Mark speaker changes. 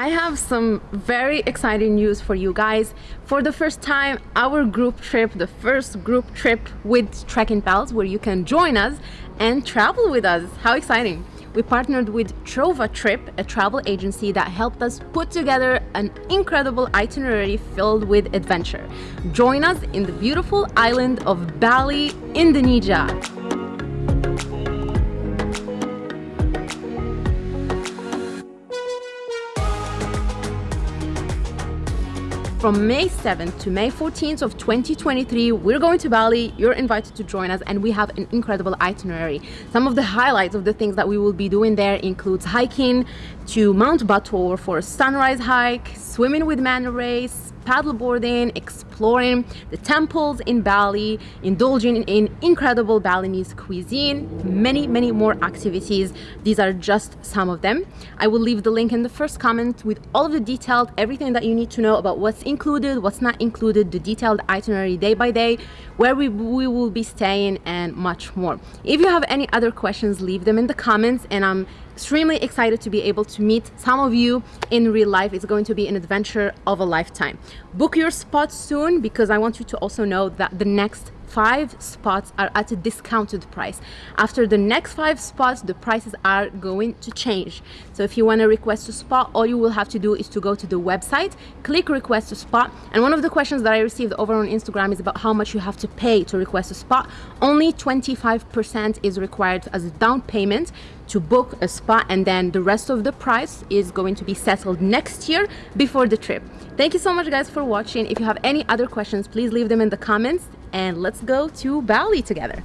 Speaker 1: I have some very exciting news for you guys. For the first time, our group trip, the first group trip with Trekking Pals, where you can join us and travel with us. How exciting! We partnered with TrovaTrip, a travel agency that helped us put together an incredible itinerary filled with adventure. Join us in the beautiful island of Bali, Indonesia. From May 7th to May 14th of 2023, we're going to Bali. You're invited to join us and we have an incredible itinerary. Some of the highlights of the things that we will be doing there includes hiking to Mount Batur for a sunrise hike, swimming with manta rays, paddleboarding, exploring the temples in Bali, indulging in incredible Balinese cuisine, many, many more activities. These are just some of them. I will leave the link in the first comment with all of the detailed, everything that you need to know about what's included, what's not included, the detailed itinerary day by day, where we, we will be staying and much more. If you have any other questions, leave them in the comments and I'm extremely excited to be able to meet some of you in real life. It's going to be an adventure of a lifetime. Book your spot soon because I want you to also know that the next five spots are at a discounted price. After the next five spots the prices are going to change. So if you want to request a spot all you will have to do is to go to the website click request a spot and one of the questions that i received over on instagram is about how much you have to pay to request a spot. Only 25 percent is required as a down payment to book a spot and then the rest of the price is going to be settled next year before the trip thank you so much guys for watching if you have any other questions please leave them in the comments and let's go to Bali together.